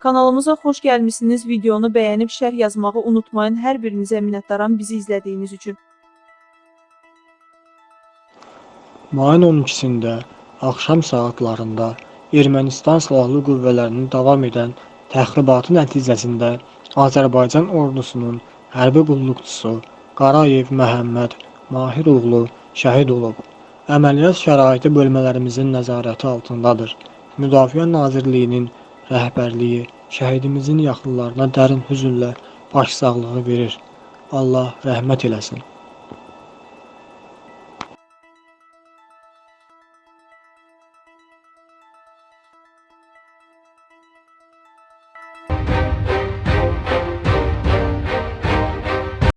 Kanalımıza xoş gəlmisiniz. Videonu bəyənib şərh yazmağı unutmayın. Hər birinizə minnətdaram bizi izlədiyiniz üçün. Mayın 12-sində axşam saatlarında Ermənistan silahlı qüvvələrinin davam edən təxribatı nəticəsində Azərbaycan ordusunun hərbi qulluqçusu Qarayev Məhəmməd Mahir oğlu şəhid olub. Əməliyyat şəraiti bölmələrimizin nəzarəti altındadır. Müdafiə Nazirliyinin rəhbərliyi şəhidimizin yaxınlarına dərin hüznlə başsağlığı verir. Allah rəhmət eləsin.